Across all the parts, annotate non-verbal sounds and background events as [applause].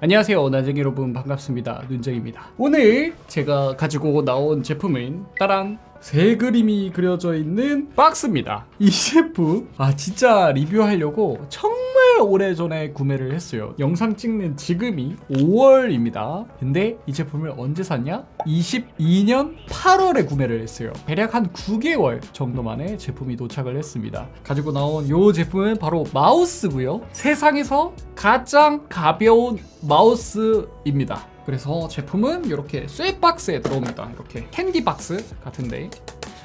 안녕하세요. 나쟁이 여러분 반갑습니다. 눈쟁입니다. 오늘 제가 가지고 나온 제품은 따란 새 그림이 그려져 있는 박스입니다. 이 제품 아 진짜 리뷰하려고 정말 오래전에 구매를 했어요. 영상 찍는 지금이 5월입니다. 근데 이 제품을 언제 샀냐? 22년 8월에 구매를 했어요. 대략 한 9개월 정도 만에 제품이 도착을 했습니다. 가지고 나온 이 제품은 바로 마우스고요. 세상에서 가장 가벼운 마우스입니다 그래서 제품은 이렇게 쇠박스에 들어옵니다. 이렇게 캔디 박스 같은데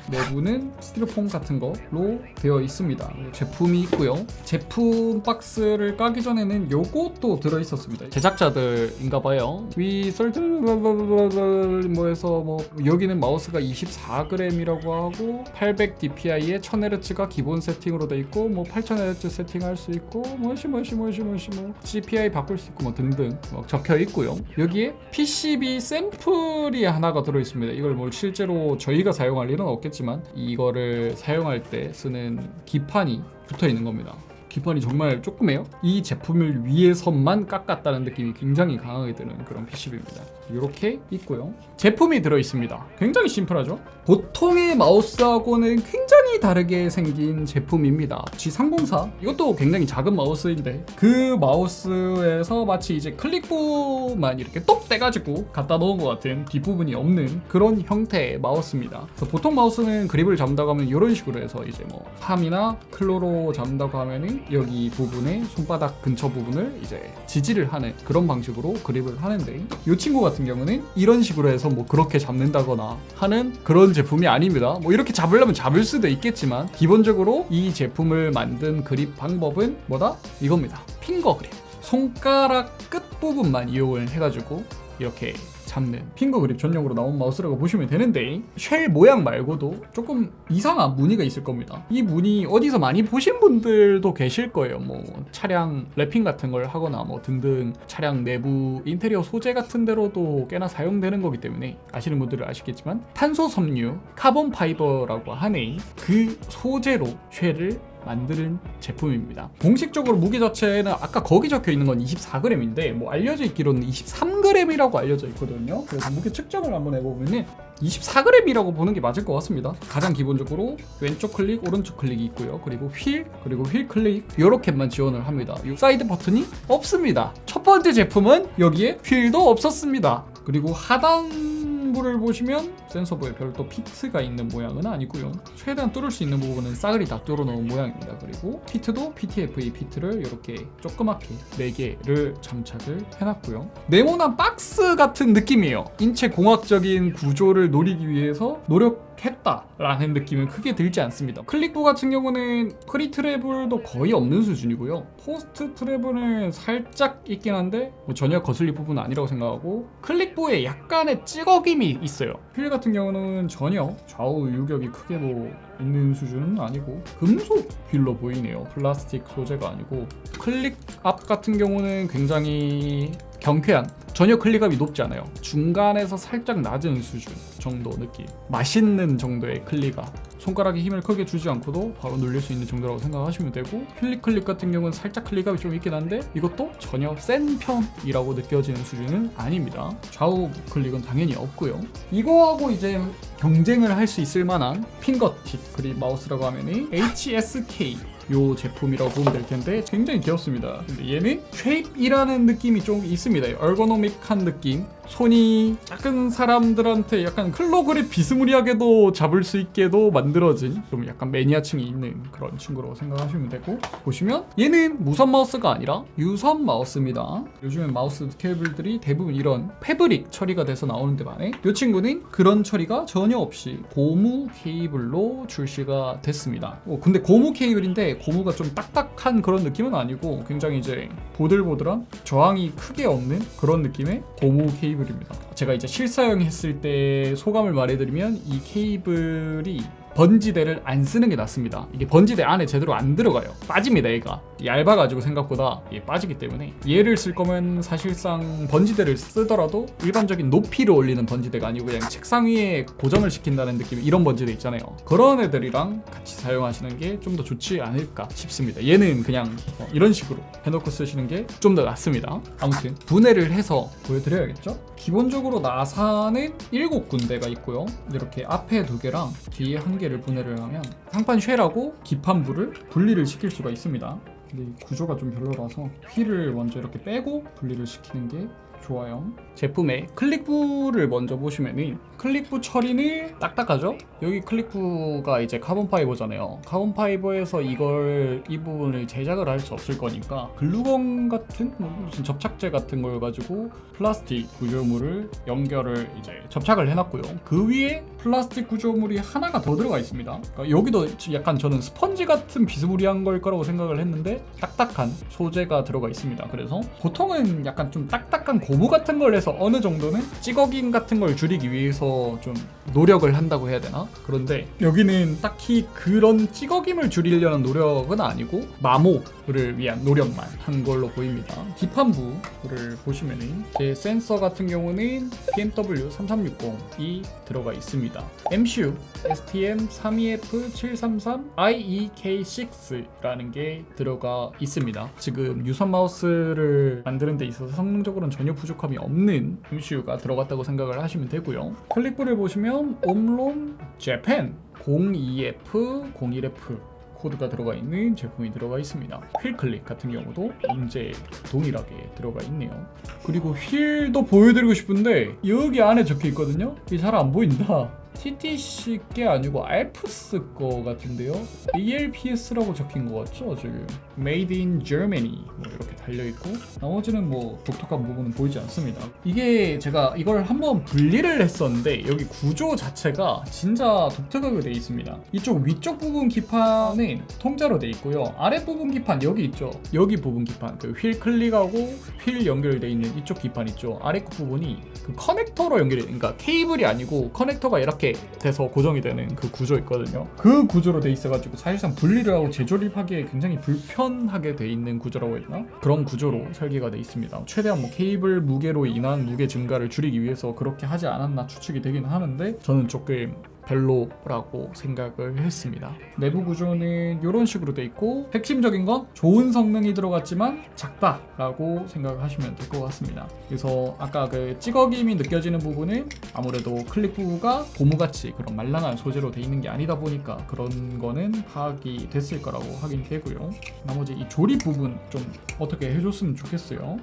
내부는 스티로폼 같은 걸로 되어 있습니다. 제품이 있고요. 제품 박스를 까기 전에는 요것도 들어있었습니다. 제작자들인가 봐요. 위 certain 뭐해서 뭐 여기는 마우스가 24g이라고 하고 800 dpi에 1000Hz가 기본 세팅으로 돼 있고 뭐 8000Hz 세팅할 수 있고 뭐시 뭐시 뭐시 뭐시 뭐 CPI 바꿀 수 있고 뭐 등등 뭐 적혀 있고요 여기에 PCB 샘플이 하나가 들어있습니다 이걸 뭘 실제로 저희가 사용할 일은 없겠 지만 이거를 사용할 때 쓰는 기판이 붙어 있는 겁니다 기판이 정말 조그매요. 이 제품을 위해서만 깎았다는 느낌이 굉장히 강하게 드는 그런 PCB입니다. 이렇게 있고요. 제품이 들어있습니다. 굉장히 심플하죠? 보통의 마우스하고는 굉장히 다르게 생긴 제품입니다. G304. 이것도 굉장히 작은 마우스인데 그 마우스에서 마치 이제 클릭부만 이렇게 똑 떼가지고 갖다 놓은 것 같은 뒷부분이 없는 그런 형태의 마우스입니다. 그래서 보통 마우스는 그립을 잡는다고 하면 이런 식으로 해서 이제 뭐 팜이나 클로로 잡는다고 하면은 여기 부분에 손바닥 근처 부분을 이제 지지를 하는 그런 방식으로 그립을 하는데 이 친구 같은 경우는 이런 식으로 해서 뭐 그렇게 잡는다거나 하는 그런 제품이 아닙니다. 뭐 이렇게 잡으려면 잡을 수도 있겠지만 기본적으로 이 제품을 만든 그립 방법은 뭐다? 이겁니다. 핑거 그립. 손가락 끝부분만 이용을 해가지고 이렇게 잡는 핑거 그립 전용으로 나온 마우스라고 보시면 되는데 쉘 모양 말고도 조금 이상한 무늬가 있을 겁니다. 이 무늬 어디서 많이 보신 분들도 계실 거예요. 뭐 차량 wrapping 같은 걸 하거나 뭐 등등 차량 내부 인테리어 소재 같은 데로도 꽤나 사용되는 거기 때문에 아시는 분들은 아시겠지만 탄소 섬유 carbon fiber라고 하는 그 소재로 shell을 만드는 제품입니다. 공식적으로 무게 자체는 아까 거기 적혀 있는 건 24g인데 뭐 알려져 있기로는 23g이라고 알려져 있거든요. 그래서 무게 측정을 한번 해보면은 24g이라고 보는 게 맞을 것 같습니다. 가장 기본적으로 왼쪽 클릭 오른쪽 클릭이 있고요. 그리고 휠 그리고 휠 클릭 이렇게만 지원을 합니다. 이 사이드 버튼이 없습니다. 첫 번째 제품은 여기에 휠도 없었습니다. 그리고 하단 부를 보시면 센서부에 별도 feet가 있는 모양은 아니고요. 최대한 뚫을 수 있는 부분은 싸그리 다 뚫어 놓은 모양입니다. 그리고 feet도 PTFE feet를 이렇게 조그맣게 4개를 장착을 해놨고요. 네모난 박스 같은 느낌이에요. 인체 공학적인 구조를 노리기 위해서 노력 했다라는 느낌은 크게 들지 않습니다. 클릭부 같은 경우는 pre travel도 거의 없는 수준이고요. post travel은 살짝 있긴 한데 뭐 전혀 거슬릴 부분은 아니라고 생각하고 클릭부에 약간의 찌걱임이 있어요. 휠 같은 경우는 전혀 좌우 유격이 크게 뭐 있는 수준은 아니고 금속 휠로 보이네요. 플라스틱 소재가 아니고 클릭압 같은 경우는 굉장히 경쾌한 전혀 클릭압이 높지 않아요. 중간에서 살짝 낮은 수준 정도 느낌. 맛있는 정도의 클릭압 손가락에 힘을 크게 주지 않고도 바로 눌릴 수 있는 정도라고 생각하시면 되고 휠 클릭 같은 경우는 살짝 클릭압이 좀 있긴 한데 이것도 전혀 센 편이라고 느껴지는 수준은 아닙니다. 좌우 클릭은 당연히 없고요. 이거하고 이제 경쟁을 할 수 있을 만한 fingertip grip 마우스라고 하면 HSK 요 제품이라고 보면 될 텐데 굉장히 귀엽습니다. 근데 얘는 shape이라는 느낌이 좀 있습니다. ergonomic한 느낌 손이 작은 사람들한테 약간 claw grip 비스무리하게도 잡을 수 있게도 만들어진 좀 약간 매니아층이 있는 그런 친구라고 생각하시면 되고 보시면 얘는 무선 마우스가 아니라 유선 마우스입니다. 요즘엔 마우스 케이블들이 대부분 이런 패브릭 처리가 돼서 나오는데 반해 이 친구는 그런 처리가 전혀 없이 고무 케이블로 출시가 됐습니다. 어, 근데 고무 케이블인데 고무가 좀 딱딱한 그런 느낌은 아니고 굉장히 이제 보들보들한 저항이 크게 없는 그런 느낌의 고무 케이블 입니다. 제가 이제 실사용 했을 때 소감을 말해드리면 이 케이블이 번지대를 안 쓰는 게 낫습니다. 이게 번지대 안에 제대로 안 들어가요. 빠집니다, 얘가. 얇아가지고 생각보다 이게 빠지기 때문에 얘를 쓸 거면 사실상 번지대를 쓰더라도 일반적인 높이를 올리는 번지대가 아니고 그냥 책상 위에 고정을 시킨다는 느낌 이런 번지대 있잖아요. 그런 애들이랑 같이 사용하시는 게 좀 더 좋지 않을까 싶습니다. 얘는 그냥 어, 이런 식으로 해놓고 쓰시는 게 좀 더 낫습니다. 아무튼 분해를 해서 보여드려야겠죠? 기본적으로 나사는 7군데가 있고요. 이렇게 앞에 두 개랑 뒤에 한 개를 분해를 하면 상판 shell하고 기판부를 분리를 시킬 수가 있습니다. 근데 이 구조가 좀 별로라서 휠을 먼저 이렇게 빼고 분리를 시키는 게 좋아요. 제품의 클릭부를 먼저 보시면은 클릭부 처리는 딱딱하죠? 여기 클릭부가 이제 carbon fiber잖아요. carbon fiber에서 이걸 이 부분을 제작을 할 수 없을 거니까 글루건 같은 뭐 무슨 접착제 같은 걸 가지고 플라스틱 구조물을 연결을 이제 접착을 해놨고요. 그 위에 플라스틱 구조물이 하나가 더 들어가 있습니다. 그러니까 여기도 약간 저는 스펀지 같은 비스무리한 걸 거라고 생각을 했는데 딱딱한 소재가 들어가 있습니다. 그래서 보통은 약간 좀 딱딱한 고무 같은 걸 해서 어느 정도는 찌꺼김 같은 걸 줄이기 위해서 좀 노력을 한다고 해야 되나? 그런데 여기는 딱히 그런 찌꺼김을 줄이려는 노력은 아니고 마모 를 위한 노력만 한 걸로 보입니다. 기판부를 보시면은 제 센서 같은 경우는 BMW 3360이 들어가 있습니다. MCU STM32F733IEK6라는 게 들어가 있습니다. 지금 유선 마우스를 만드는 데 있어서 성능적으로는 전혀 부족함이 없는 MCU가 들어갔다고 생각을 하시면 되고요. 클릭부를 보시면 옴론 재팬 02F 01F 코드가 들어가 있는 제품이 들어가 있습니다. 휠 클릭 같은 경우도 인제 동일하게 들어가 있네요. 그리고 휠도 보여드리고 싶은데 여기 안에 적혀 있거든요. 이게 잘 안 보인다. TTC 게 아니고 알프스 거 같은데요. ALPS라고 적힌 것 같죠 지금. Made in Germany 뭐 이렇게 달려 있고 나머지는 뭐 독특한 부분은 보이지 않습니다. 이게 제가 이걸 한번 분리를 했었는데 여기 구조 자체가 진짜 독특하게 돼 있습니다. 이쪽 위쪽 부분 기판은 통짜로 돼 있고요. 아래 부분 기판 여기 있죠. 여기 부분 기판 그 휠 클릭하고 휠 연결돼 있는 이쪽 기판 있죠. 아래 그 부분이 그 커넥터로 연결이 그러니까 케이블이 아니고 커넥터가 이렇게 돼서 고정이 되는 그 구조 있거든요. 그 구조로 돼 있어가지고 사실상 분리를 하고 재조립하기에 굉장히 불편하게 돼 있는 구조라고 했나? 그런 구조로 설계가 돼 있습니다. 최대한 뭐 케이블 무게로 인한 무게 증가를 줄이기 위해서 그렇게 하지 않았나 추측이 되긴 하는데 저는 조금 별로라고 생각을 했습니다. 내부 구조는 이런 식으로 돼 있고 핵심적인 건 좋은 성능이 들어갔지만 작다라고 생각하시면 될 것 같습니다. 그래서 아까 그 찌꺼김이 느껴지는 부분은 아무래도 클릭 부가 고무같이 그런 말랑한 소재로 돼 있는 게 아니다 보니까 그런 거는 파악이 됐을 거라고 확인이 되고요. 나머지 이 조립 부분 좀 어떻게 해줬으면 좋겠어요.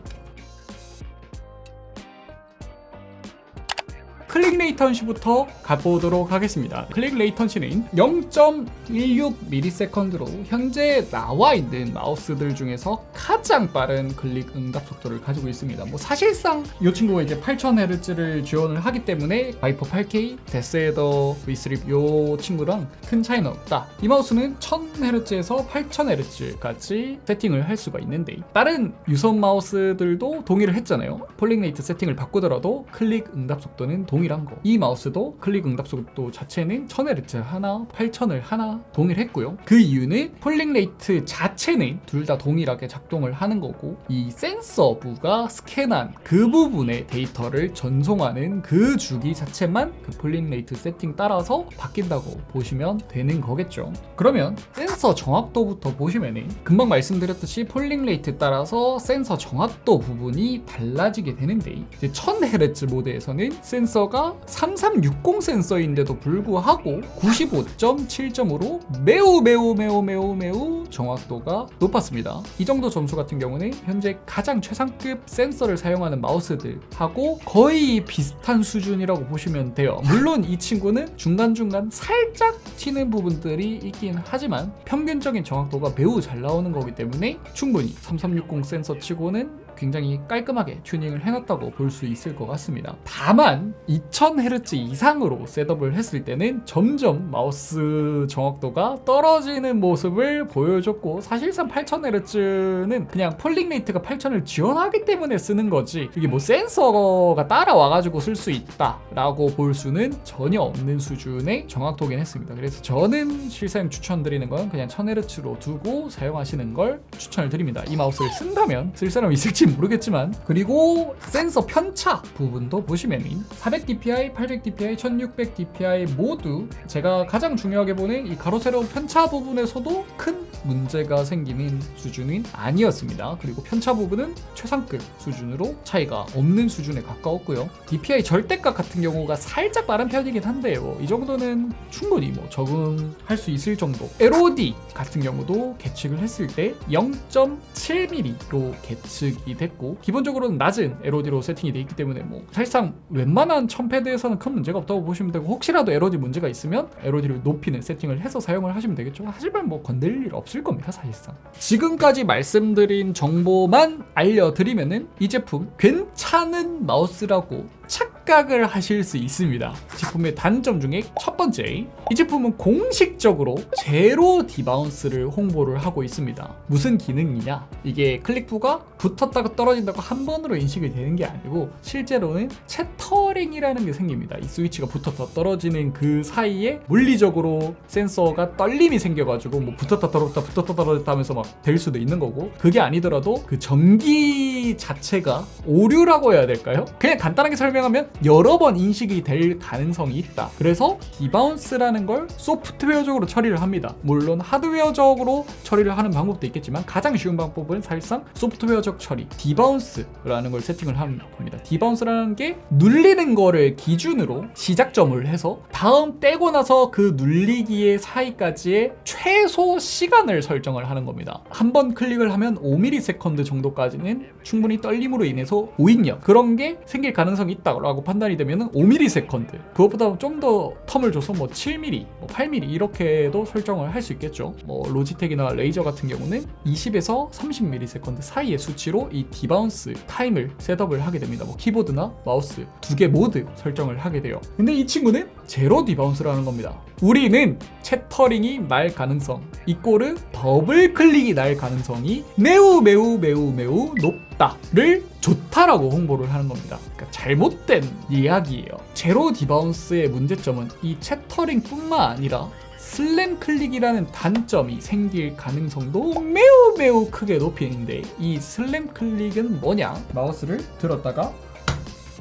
클릭 latency부터 가보도록 하겠습니다. 클릭 latency는 0.16ms로 현재 나와 있는 마우스들 중에서 가장 빠른 클릭 응답 속도를 가지고 있습니다. 뭐 사실상 이 친구가 이제 8000Hz를 지원을 하기 때문에 바이퍼 8K, 데스헤더 V3 이 친구랑 큰 차이는 없다. 이 마우스는 1000Hz에서 8000Hz까지 세팅을 할 수가 있는데 다른 유선 마우스들도 동일을 했잖아요. polling rate 세팅을 바꾸더라도 클릭 응답 속도는 동일한 거. 이 마우스도 클릭 응답 속도 자체는 1000Hz 하나, 8000을 하나 동일했고요. 그 이유는 polling rate 자체는 둘 다 동일하게 작동을 하는 거고 이 센서부가 스캔한 그 부분의 데이터를 전송하는 그 주기 자체만 그 polling rate 세팅 따라서 바뀐다고 보시면 되는 거겠죠. 그러면 센서 정확도부터 보시면은 금방 말씀드렸듯이 polling rate 따라서 센서 정확도 부분이 달라지게 되는데 이제 1000Hz 모드에서는 센서가 3360 센서인데도 불구하고 95.7점으로 매우 매우 매우 매우 매우 정확도가 높았습니다. 이 정도 점수 같은 경우는 현재 가장 최상급 센서를 사용하는 마우스들하고 거의 비슷한 수준이라고 보시면 돼요. 물론 이 친구는 중간중간 살짝 튀는 부분들이 있긴 하지만 평균적인 정확도가 매우 잘 나오는 거기 때문에 충분히 3360 센서 치고는 굉장히 깔끔하게 튜닝을 해놨다고 볼 수 있을 것 같습니다. 다만 2000Hz 이상으로 setup을 했을 때는 점점 마우스 정확도가 떨어지는 모습을 보여줬고 사실상 8000Hz는 그냥 polling rate가 8000을 지원하기 때문에 쓰는 거지 이게 뭐 센서가 따라와가지고 쓸 수 있다라고 볼 수는 전혀 없는 수준의 정확도긴 했습니다. 그래서 저는 실사용 추천드리는 건 그냥 1000Hz로 두고 사용하시는 걸 추천을 드립니다. 이 마우스를 쓴다면 쓸 사람 있을지 모르겠지만 그리고 센서 편차 부분도 보시면은 400dpi, 800dpi, 1600dpi 모두 제가 가장 중요하게 보는 이 가로 세로 편차 부분에서도 큰 문제가 생기는 수준은 아니었습니다. 그리고 편차 부분은 최상급 수준으로 차이가 없는 수준에 가까웠고요. DPI 절대값 같은 경우가 살짝 빠른 편이긴 한데 뭐이 정도는 충분히 뭐 적응할 수 있을 정도. LOD 같은 경우도 계측을 했을 때 0.7mm로 계측이 됐고 기본적으로는 낮은 LOD로 세팅이 되어 있기 때문에 뭐 사실상 웬만한 첨패드에서는 큰 문제가 없다고 보시면 되고 혹시라도 LOD 문제가 있으면 LOD를 높이는 세팅을 해서 사용을 하시면 되겠죠. 하지만 뭐 건들 일 없을 겁니다 사실상. 지금까지 말씀드린 정보만 알려드리면은 이 제품 괜찮은 마우스라고 착각을 하실 수 있습니다. 제품의 단점 중에 첫 번째, 이 제품은 공식적으로 zero debounce를 홍보를 하고 있습니다. 무슨 기능이냐? 이게 클릭부가 붙었다가 떨어진다고 한 번으로 인식이 되는 게 아니고 실제로는 chattering이라는 게 생깁니다. 이 스위치가 붙었다 떨어지는 그 사이에 물리적으로 센서가 떨림이 생겨가지고 뭐 붙었다 떨어졌다 붙었다 떨어졌다 하면서 막 될 수도 있는 거고 그게 아니더라도 그 전기 자체가 오류라고 해야 될까요? 그냥 간단하게 설명하면 여러 번 인식이 될 가능성이 있다. 그래서 debounce라는 걸 소프트웨어적으로 처리를 합니다. 물론 하드웨어적으로 처리를 하는 방법도 있겠지만 가장 쉬운 방법은 사실상 소프트웨어적 처리, debounce라는 걸 세팅을 하는 겁니다. debounce라는 게 눌리는 거를 기준으로 시작점을 해서 다음 떼고 나서 그 눌리기의 사이까지의 최소 시간을 설정을 하는 겁니다. 한 번 클릭을 하면 5ms 정도까지는 충분히 떨림으로 인해서 오입력 그런 게 생길 가능성이 있다라고 판단이 되면 5ms 그것보다 좀 더 term을 줘서 뭐 7mm, 뭐 8mm 이렇게도 설정을 할 수 있겠죠. 뭐 로지텍이나 레이저 같은 경우는 20에서 30ms 사이의 수치로 이 debounce time을 setup을 하게 됩니다. 뭐 키보드나 마우스 두 개 모두 설정을 하게 돼요. 근데 이 친구는 zero debounce라는 겁니다. 우리는 chattering이 날 가능성, 이꼬르 더블 클릭이 날 가능성이 매우 매우 매우 매우 높다를 좋다라고 홍보를 하는 겁니다. 그러니까 잘못된 이야기예요. 제로 debounce의 문제점은 이 chattering뿐만 아니라 slam click이라는 단점이 생길 가능성도 매우 매우 크게 높이는데 이 slam click은 뭐냐? 마우스를 들었다가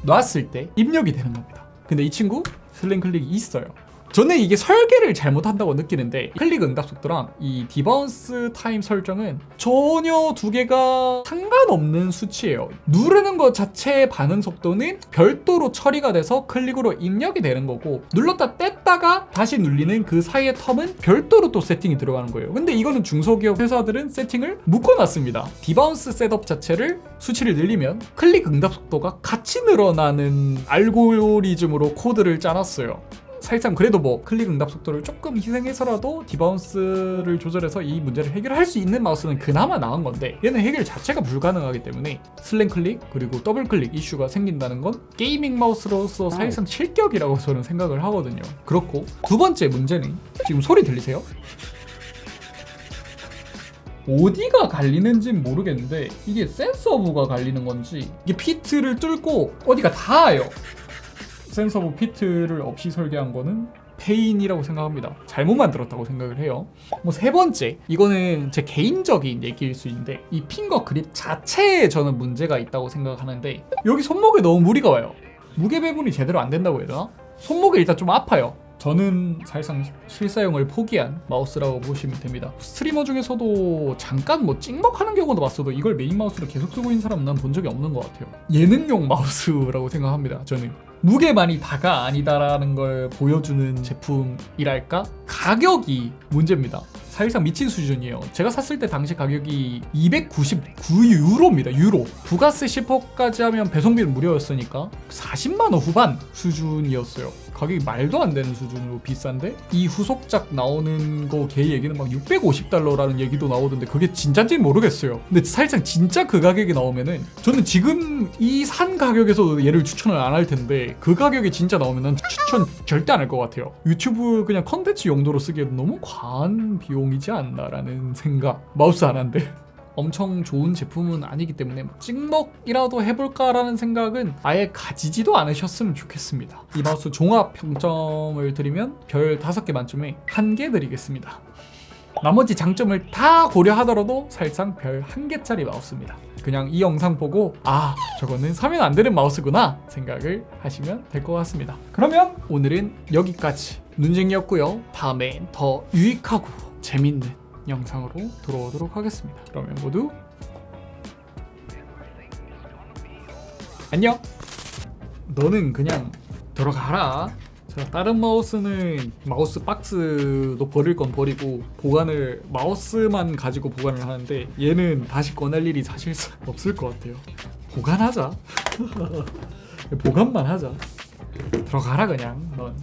놨을 때 입력이 되는 겁니다. 근데 이 친구 slam click이 있어요. 저는 이게 설계를 잘못한다고 느끼는데 클릭 응답 속도랑 이 debounce time 설정은 전혀 두 개가 상관없는 수치예요. 누르는 것 자체의 반응 속도는 별도로 처리가 돼서 클릭으로 입력이 되는 거고 눌렀다 뗐다가 다시 눌리는 그 사이의 term은 별도로 또 세팅이 들어가는 거예요. 근데 이거는 중소기업 회사들은 세팅을 묶어놨습니다. debounce setup 자체를 수치를 늘리면 클릭 응답 속도가 같이 늘어나는 알고리즘으로 코드를 짜놨어요. 사실상 그래도 뭐 클릭 응답 속도를 조금 희생해서라도 debounce를 조절해서 이 문제를 해결할 수 있는 마우스는 그나마 나은 건데 얘는 해결 자체가 불가능하기 때문에 slam click 그리고 더블 클릭 이슈가 생긴다는 건 gaming 마우스로서 사실상 실격이라고 저는 생각을 하거든요. 그렇고 두 번째 문제는 지금 소리 들리세요? 어디가 갈리는지는 모르겠는데 이게 센서부가 갈리는 건지 이게 feet를 뚫고 어디가 닿아요. 센서부 feet를 없이 설계한 거는 패인이라고 생각합니다. 잘못 만들었다고 생각을 해요. 뭐 세 번째, 이거는 제 개인적인 얘기일 수 있는데 이 finger grip 자체에 저는 문제가 있다고 생각하는데 여기 손목에 너무 무리가 와요. 무게 배분이 제대로 안 된다고 해야 되나? 손목이 일단 좀 아파요. 저는 사실상 실사용을 포기한 마우스라고 보시면 됩니다. 스트리머 중에서도 잠깐 뭐 찍먹하는 경우도 봤어도 이걸 메인 마우스로 계속 쓰고 있는 사람은 난 본 적이 없는 것 같아요. 예능용 마우스라고 생각합니다. 저는 무게만이 다가 아니다라는 걸 보여주는 제품이랄까? 가격이 문제입니다. 사실상 미친 수준이에요. 제가 샀을 때 당시 가격이 299유로입니다. 유로. 부가세 10%까지 하면 배송비는 무료였으니까 40만 원 후반 수준이었어요. 가격이 말도 안 되는 수준으로 비싼데 이 후속작 나오는 거걔 얘기는 막 650달러라는 얘기도 나오던데 그게 진짠지는 모르겠어요. 근데 사실상 진짜 그 가격이 나오면은 저는 지금 이 산 가격에서 얘를 추천을 안 할 텐데 그 가격이 진짜 나오면은 추천 절대 안 할 것 같아요. 유튜브 그냥 컨텐츠 용도로 쓰기에도 너무 과한 비용이지 않나라는 생각. 마우스 하나인데. 엄청 좋은 제품은 아니기 때문에 찍먹이라도 해볼까라는 생각은 아예 가지지도 않으셨으면 좋겠습니다. 이 마우스 종합 평점을 드리면 별 5개 만점에 1개 드리겠습니다. 나머지 장점을 다 고려하더라도 사실상 별 1개짜리 마우스입니다. 그냥 이 영상 보고 아 저거는 사면 안 되는 마우스구나 생각을 하시면 될 것 같습니다. 그러면 오늘은 여기까지 눈쟁이였고요. 다음엔 더 유익하고 재밌는 영상으로 돌아오도록 하겠습니다. 그러면 모두 안녕. 너는 그냥 들어가라. 자, 다른 마우스는 마우스 박스도 버릴 건 버리고 보관을 마우스만 가지고 보관을 하는데 얘는 다시 꺼낼 일이 사실상 [laughs] 없을 것 같아요. 보관하자. [laughs] 보관만 하자. 들어가라 그냥 넌.